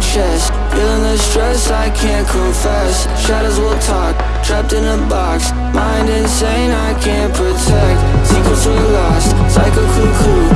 chest Feeling the stress, I can't confess. Shadows will talk, trapped in a box. Mind insane, I can't protect. Secrets were lost, like a cuckoo.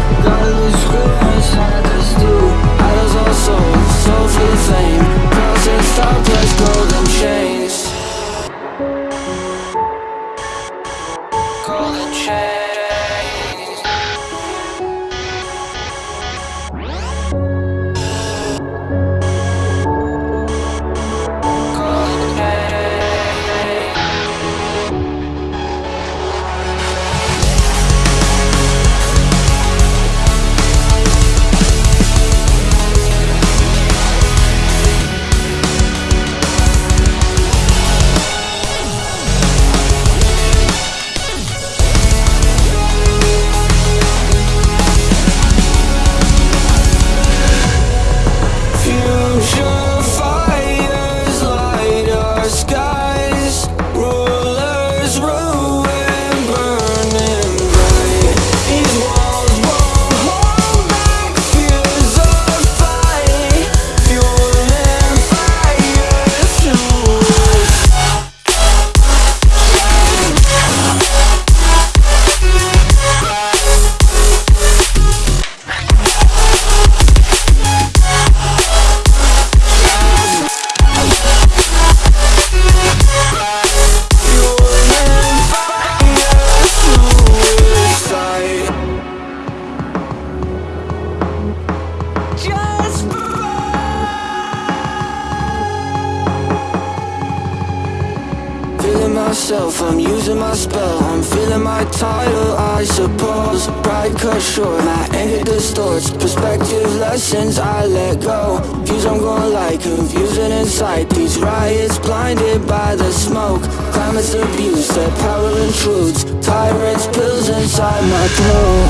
Myself, I'm using my spell. I'm feeling my title, I suppose Pride cut short, my anger distorts Perspective lessons, I let go. Views I'm gonna like confusing inside These riots blinded by the smoke. Climate's abuse, that power intrudes. Tyrants, pills inside my throat.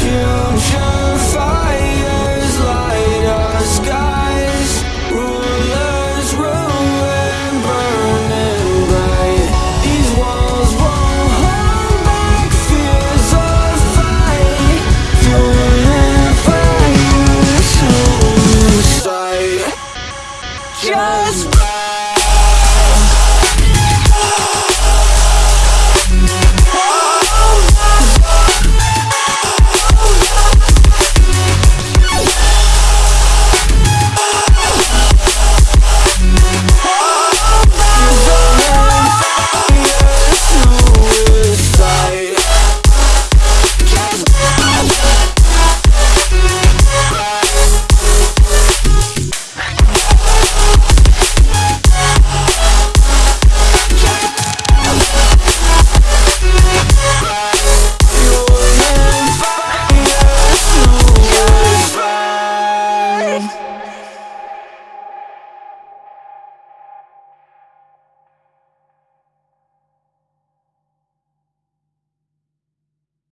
Future sky